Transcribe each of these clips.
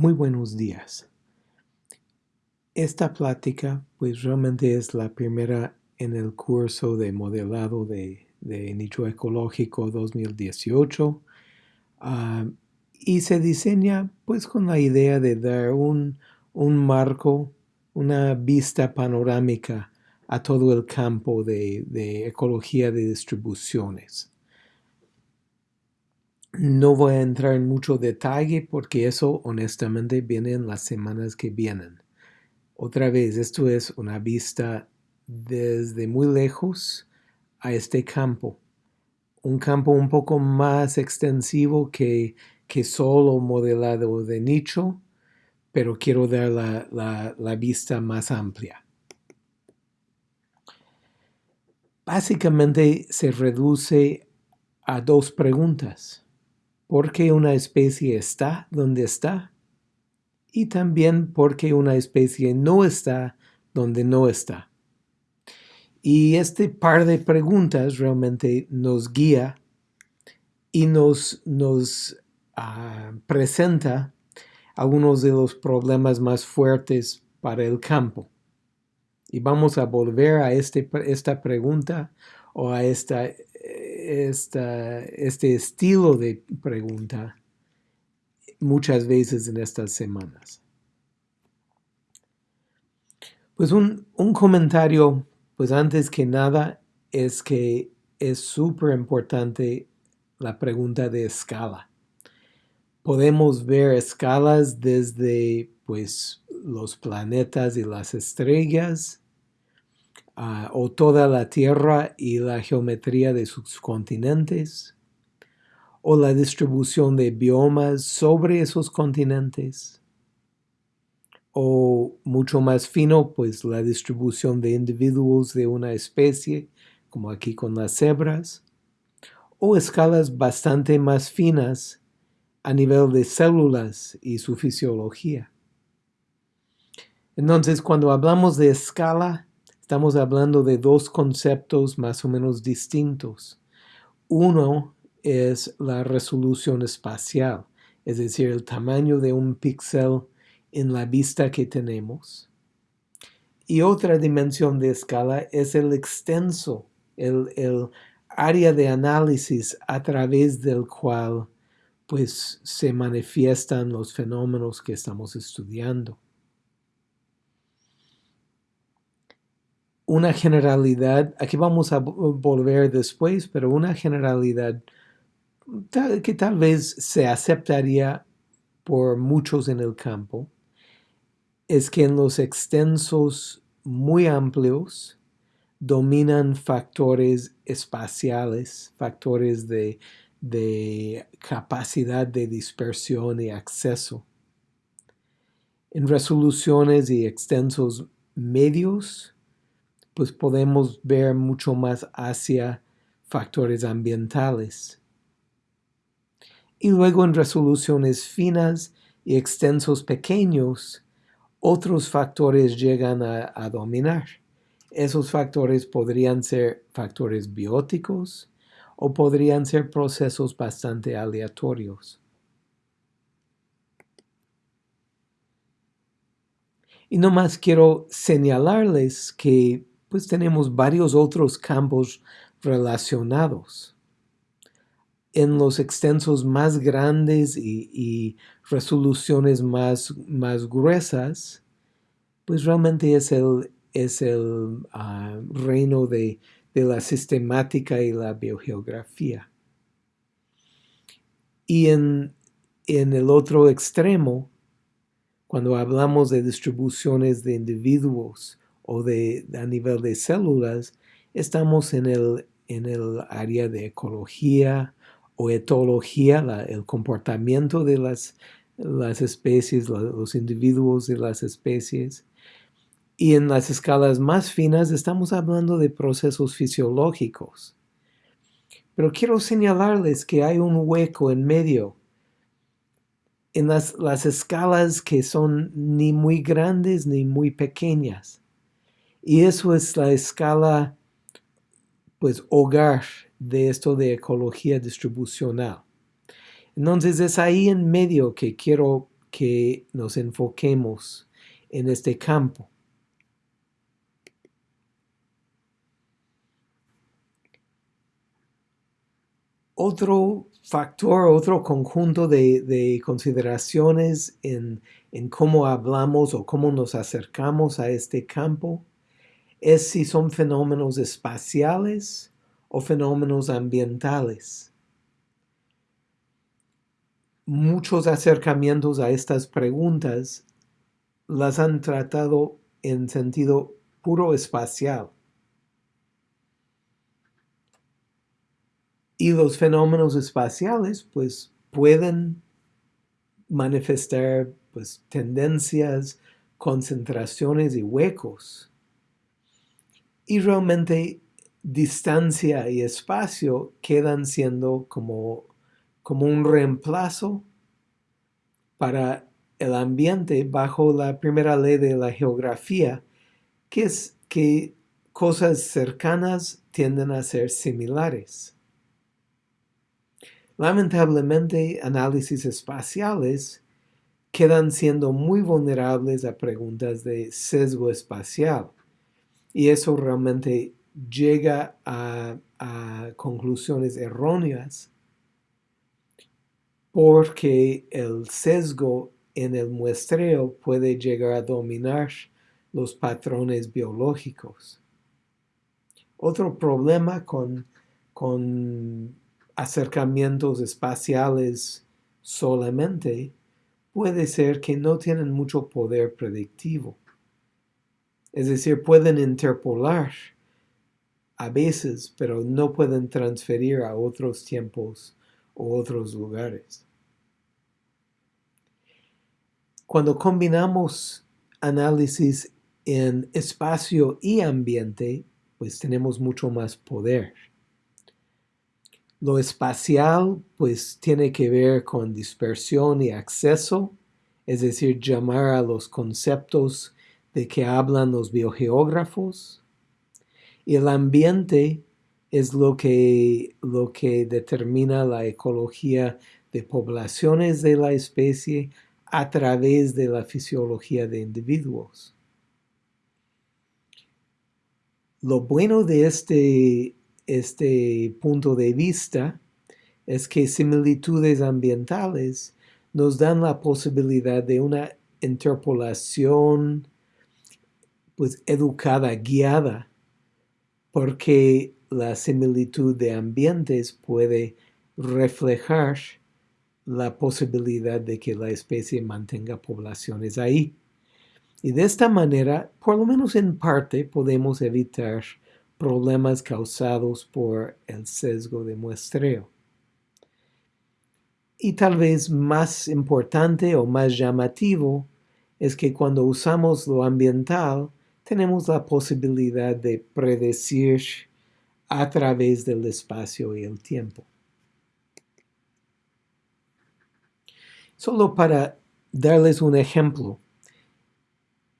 Muy buenos días. Esta plática pues realmente es la primera en el curso de modelado de, nicho ecológico 2018 ah, y se diseña pues con la idea de dar un, marco, una vista panorámica a todo el campo de, de ecología de distribuciones. No voy a entrar en mucho detalle porque eso honestamente viene en las semanas que vienen. Otra vez, esto es una vista desde muy lejos a este campo. Un campo un poco más extensivo que, que solo modelado de nicho, pero quiero dar la, la vista más amplia. Básicamente se reduce a dos preguntas por qué una especie está donde está y también por qué una especie no está donde no está. Y este par de preguntas realmente nos guía y nos, nos ah, presenta algunos de los problemas más fuertes para el campo. Y vamos a volver a este, esta pregunta o a esta este estilo de pregunta muchas veces en estas semanas. Pues un, comentario, pues antes que nada, es que es súper importante la pregunta de escala. Podemos ver escalas desde pues los planetas y las estrellas, Ah, o toda la Tierra y la geometría de sus continentes, o la distribución de biomas sobre esos continentes, o mucho más fino, pues la distribución de individuos de una especie, como aquí con las cebras, o escalas bastante más finas a nivel de células y su fisiología. Entonces, cuando hablamos de escala, estamos hablando de dos conceptos más o menos distintos. Uno es la resolución espacial, es decir, el tamaño de un píxel en la vista que tenemos. Y otra dimensión de escala es el extenso, el, el área de análisis a través del cual pues se manifiestan los fenómenos que estamos estudiando. Una generalidad, aquí vamos a volver después, pero una generalidad que tal vez se aceptaría por muchos en el campo, es que en los extensos muy amplios dominan factores espaciales, factores de, de capacidad de dispersión y acceso. En resoluciones y extensos medios, pues podemos ver mucho más hacia factores ambientales. Y luego en resoluciones finas y extensos pequeños, otros factores llegan a, a dominar. Esos factores podrían ser factores bióticos o podrían ser procesos bastante aleatorios. Y no más quiero señalarles que pues tenemos varios otros campos relacionados. En los extensos más grandes y, resoluciones más, más, gruesas, pues realmente es el, es el ah, reino de, la sistemática y la biogeografía. Y en, en el otro extremo, cuando hablamos de distribuciones de individuos o de, a nivel de células, estamos en el, en el área de ecología o etología, el comportamiento de las, las especies, los individuos de las especies. Y en las escalas más finas estamos hablando de procesos fisiológicos. Pero quiero señalarles que hay un hueco en medio en las, las escalas que son ni muy grandes ni muy pequeñas. Y eso es la escala, pues, hogar de esto de ecología distribucional. Entonces es ahí en medio que quiero que nos enfoquemos en este campo. Otro factor, otro conjunto de, consideraciones en, en cómo hablamos o cómo nos acercamos a este campo es si son fenómenos espaciales o fenómenos ambientales. Muchos acercamientos a estas preguntas las han tratado en sentido puro espacial. Y los fenómenos espaciales pues pueden manifestar pues tendencias, concentraciones y huecos. Y realmente distancia y espacio quedan siendo como, como un reemplazo para el ambiente bajo la primera ley de la geografía, que es que cosas cercanas tienden a ser similares. Lamentablemente, análisis espaciales quedan siendo muy vulnerables a preguntas de sesgo espacial. Y eso realmente llega a, conclusiones erróneas porque el sesgo en el muestreo puede llegar a dominar los patrones biológicos. Otro problema con, con acercamientos espaciales solamente puede ser que no tienen mucho poder predictivo. Es decir, pueden interpolar a veces, pero no pueden transferir a otros tiempos o otros lugares. Cuando combinamos análisis en espacio y ambiente, pues tenemos mucho más poder. Lo espacial pues tiene que ver con dispersión y acceso, es decir, llamar a los conceptos de que hablan los biogeógrafos. Y el ambiente es lo que, lo que determina la ecología de poblaciones de la especie a través de la fisiología de individuos. Lo bueno de este este punto de vista es que similitudes ambientales nos dan la posibilidad de una interpolación pues educada, guiada, porque la similitud de ambientes puede reflejar la posibilidad de que la especie mantenga poblaciones ahí. Y de esta manera, por lo menos en parte, podemos evitar problemas causados por el sesgo de muestreo. Y tal vez más importante o más llamativo es que cuando usamos lo ambiental tenemos la posibilidad de predecir a través del espacio y el tiempo. Solo para darles un ejemplo,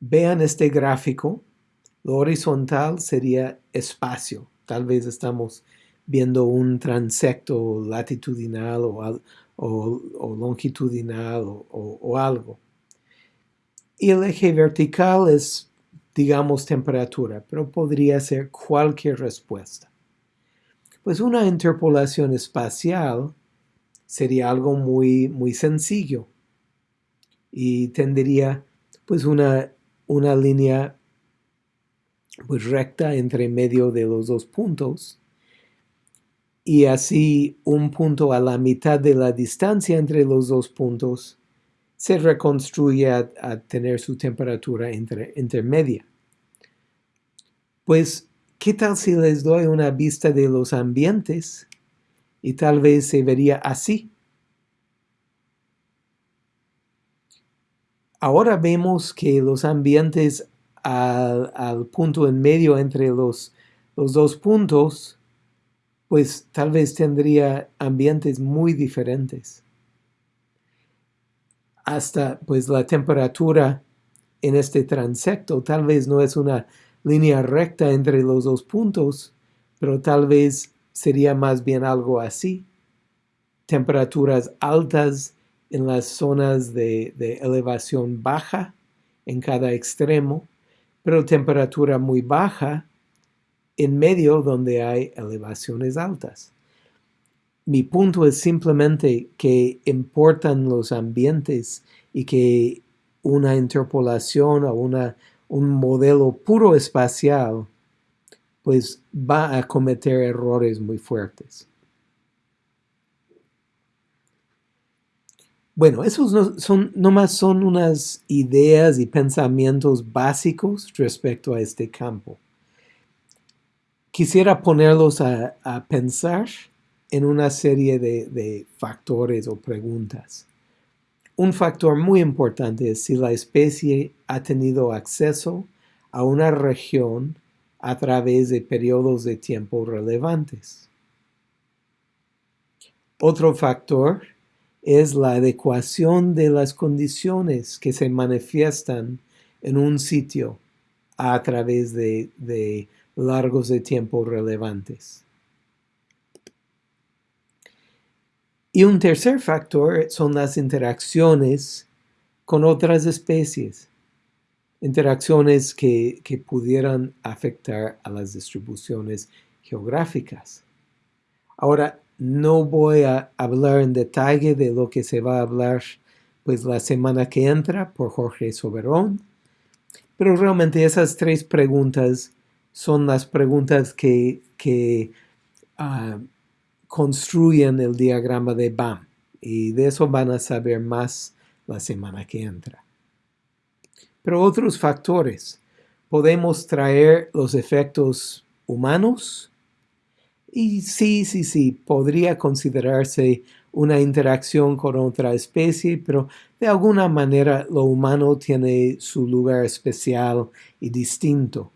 vean este gráfico lo horizontal sería espacio. Tal vez estamos viendo un transecto latitudinal o, longitudinal o, algo. Y el eje vertical es, digamos, temperatura, pero podría ser cualquier respuesta. Pues una interpolación espacial sería algo muy, muy sencillo y tendría pues una, una línea pues recta entre medio de los dos puntos y así un punto a la mitad de la distancia entre los dos puntos se reconstruye a, tener su temperatura intermedia. Pues, ¿qué tal si les doy una vista de los ambientes? Y tal vez se vería así. Ahora vemos que los ambientes al, punto en medio entre los, los dos puntos, pues tal vez tendría ambientes muy diferentes. Hasta pues la temperatura en este transecto tal vez no es una línea recta entre los dos puntos, pero tal vez sería más bien algo así. Temperaturas altas en las zonas de, elevación baja en cada extremo, pero temperatura muy baja en medio donde hay elevaciones altas. Mi punto es simplemente que importan los ambientes y que una interpolación o una, un modelo puro espacial pues va a cometer errores muy fuertes. Bueno, esos no, son, nomás son unas ideas y pensamientos básicos respecto a este campo. Quisiera ponerlos a, pensar en una serie de, de factores o preguntas. Un factor muy importante es si la especie ha tenido acceso a una región a través de periodos de tiempo relevantes. Otro factor es la adecuación de las condiciones que se manifiestan en un sitio a través de, largos de tiempo relevantes. Y un tercer factor son las interacciones con otras especies, interacciones que, que pudieran afectar a las distribuciones geográficas. Ahora, no voy a hablar en detalle de lo que se va a hablar pues la semana que entra por Jorge Soberón, pero realmente esas tres preguntas son las preguntas que, que ah, construyen el diagrama de BAM y de eso van a saber más la semana que entra. Pero otros factores, podemos traer los efectos humanos, y sí, sí, sí, podría considerarse una interacción con otra especie, pero de alguna manera lo humano tiene su lugar especial y distinto.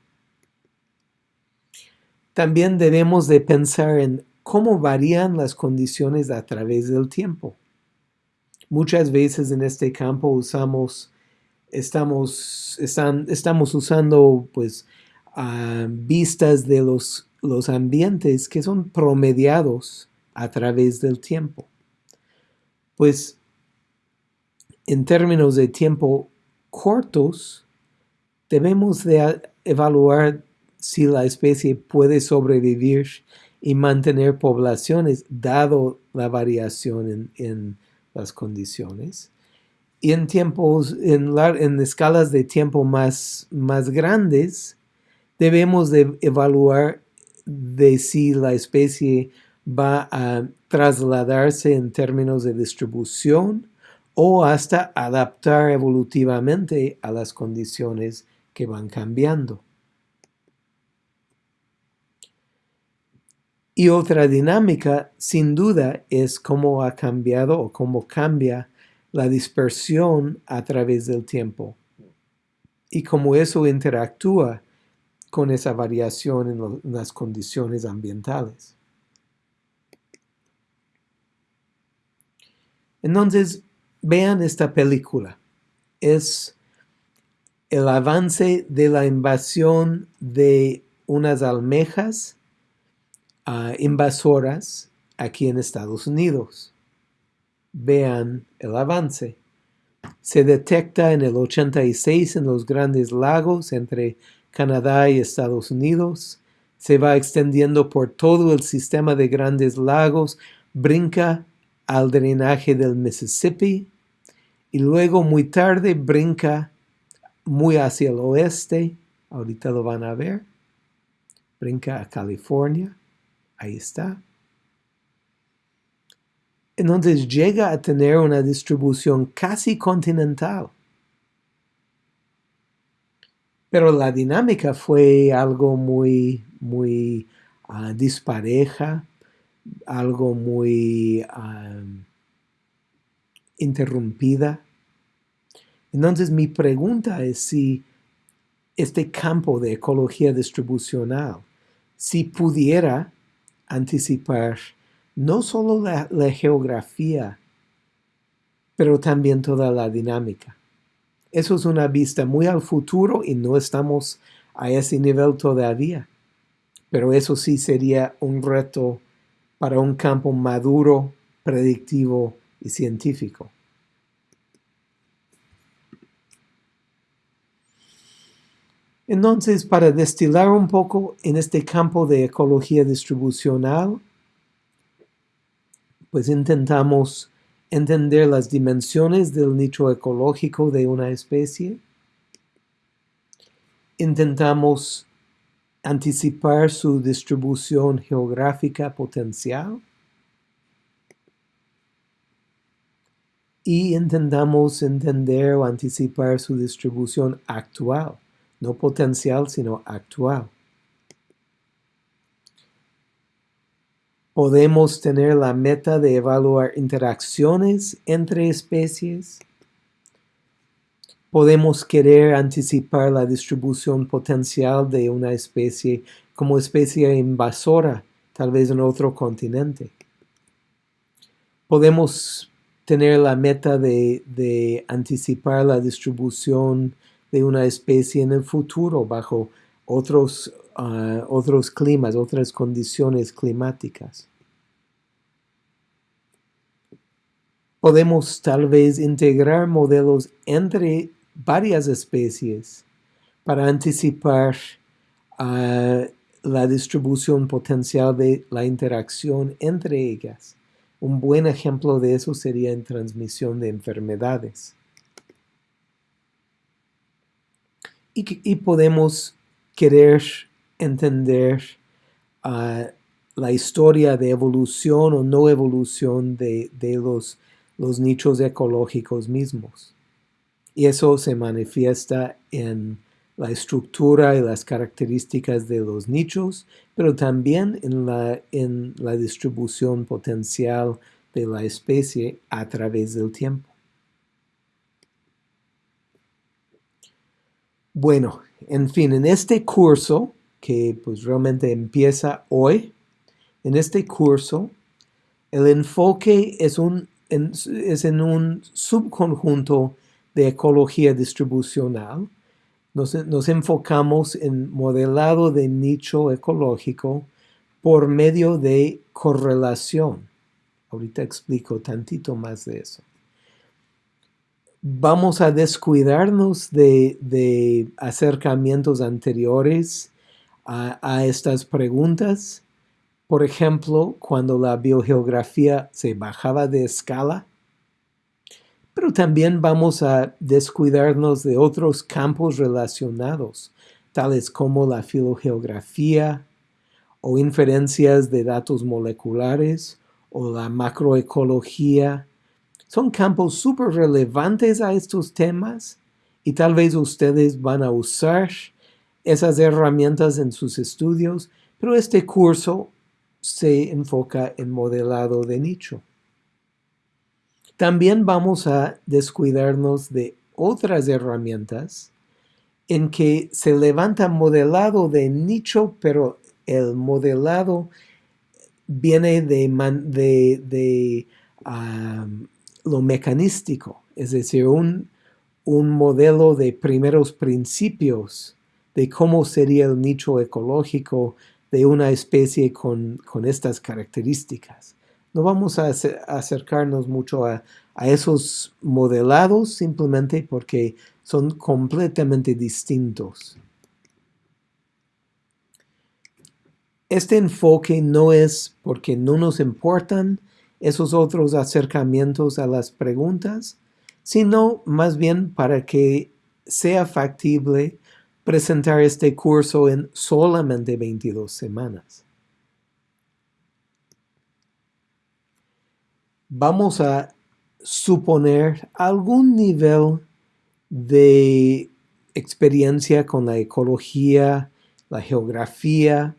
También debemos de pensar en cómo varían las condiciones a través del tiempo. Muchas veces en este campo usamos, estamos, estamos usando pues ah, vistas de los los ambientes que son promediados a través del tiempo. Pues en términos de tiempo cortos, debemos de evaluar si la especie puede sobrevivir y mantener poblaciones dado la variación en, las condiciones. Y en tiempos, en, en escalas de tiempo más, más grandes, debemos de evaluar de si la especie va a trasladarse en términos de distribución o hasta adaptar evolutivamente a las condiciones que van cambiando. Y otra dinámica, sin duda, es cómo ha cambiado o cómo cambia la dispersión a través del tiempo y cómo eso interactúa con esa variación en, las condiciones ambientales. Entonces, vean esta película. Es el avance de la invasión de unas almejas invasoras aquí en Estados Unidos. Vean el avance. Se detecta en el 86 en los grandes lagos entre Canadá y Estados Unidos, se va extendiendo por todo el sistema de grandes lagos, brinca al drenaje del Mississippi. Y luego muy tarde brinca muy hacia el oeste, ahorita lo van a ver, brinca a California, ahí está. Entonces llega a tener una distribución casi continental. Pero la dinámica fue algo muy, muy ah, dispareja, algo muy interrumpida. Entonces mi pregunta es si este campo de ecología distribucional, si pudiera anticipar no solo la geografía, pero también toda la dinámica. Eso es una vista muy al futuro y no estamos a ese nivel todavía. Pero eso sí sería un reto para un campo maduro, predictivo y científico. Entonces, para destilar un poco en este campo de ecología distribucional, pues intentamos entender las dimensiones del nicho ecológico de una especie. Intentamos anticipar su distribución geográfica potencial. Y intentamos entender o anticipar su distribución actual, no potencial, sino actual. Podemos tener la meta de evaluar interacciones entre especies. Podemos querer anticipar la distribución potencial de una especie como especie invasora, tal vez en otro continente. Podemos tener la meta de, anticipar la distribución de una especie en el futuro bajo otros uh, otros climas, otras condiciones climáticas. Podemos tal vez integrar modelos entre varias especies para anticipar uh, la distribución potencial de la interacción entre ellas. Un buen ejemplo de eso sería en transmisión de enfermedades. Y, podemos querer entender uh, la historia de evolución o no evolución de, los, nichos ecológicos mismos. Y eso se manifiesta en la estructura y las características de los nichos, pero también en la distribución potencial de la especie a través del tiempo. Bueno, en fin, en este curso que pues realmente empieza hoy. En este curso, el enfoque es, en un subconjunto de ecología distribucional. Nos, nos, enfocamos en modelado de nicho ecológico por medio de correlación. Ahorita explico tantito más de eso. Vamos a descuidarnos de, acercamientos anteriores a, estas preguntas. Por ejemplo, cuando la biogeografía se bajaba de escala, pero también vamos a descuidarnos de otros campos relacionados, tales como la filogeografía o inferencias de datos moleculares o la macroecología. Son campos súper relevantes a estos temas y tal vez ustedes van a usar esas herramientas en sus estudios, pero este curso se enfoca en modelado de nicho. También vamos a descuidarnos de otras herramientas en que se levanta modelado de nicho, pero el modelado viene de, de, lo mecanístico, es decir, un, un modelo de primeros principios de cómo sería el nicho ecológico de una especie con, estas características. No vamos a, acercarnos mucho a, a esos modelados simplemente porque son completamente distintos. Este enfoque no es porque no nos importan esos otros acercamientos a las preguntas, sino más bien para que sea factible presentar este curso en solamente 22 semanas. Vamos a suponer algún nivel de experiencia con la ecología, la geografía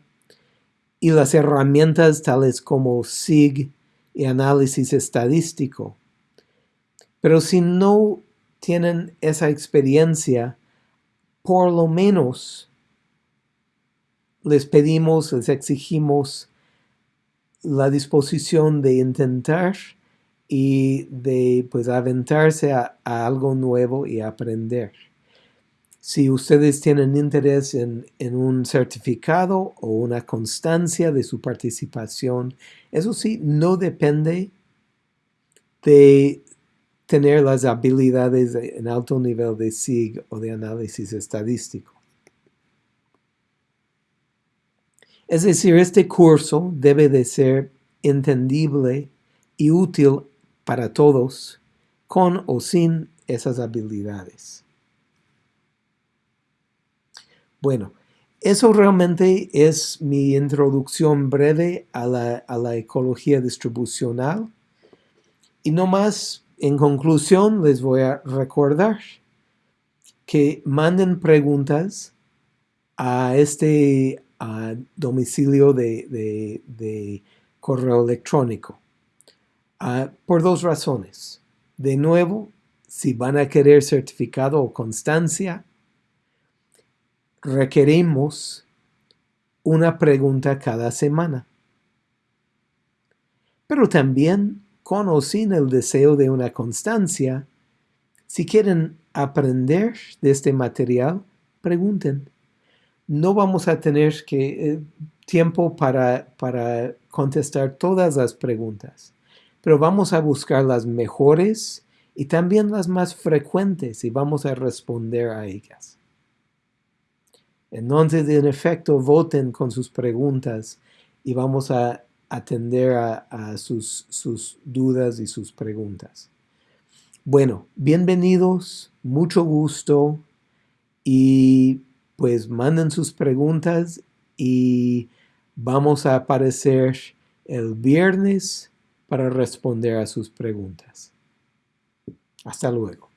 y las herramientas tales como SIG y análisis estadístico. Pero si no tienen esa experiencia, por lo menos les pedimos, les exigimos la disposición de intentar y de pues aventarse a, algo nuevo y aprender. Si ustedes tienen interés en, un certificado o una constancia de su participación, eso sí, no depende de tener las habilidades en alto nivel de SIG o de análisis estadístico. Es decir, este curso debe de ser entendible y útil para todos, con o sin esas habilidades. Bueno, eso realmente es mi introducción breve a la, ecología distribucional. Y no más, en conclusión, les voy a recordar que manden preguntas a este domicilio de, correo electrónico ah, por dos razones. De nuevo, si van a querer certificado o constancia, requerimos una pregunta cada semana. Pero también, con o sin el deseo de una constancia, si quieren aprender de este material, pregunten. No vamos a tener que, eh, tiempo para, para contestar todas las preguntas, pero vamos a buscar las mejores y también las más frecuentes y vamos a responder a ellas. Entonces, en efecto, voten con sus preguntas y vamos a atender a, sus, dudas y sus preguntas. Bueno, bienvenidos, mucho gusto y pues manden sus preguntas y vamos a aparecer el viernes para responder a sus preguntas. Hasta luego.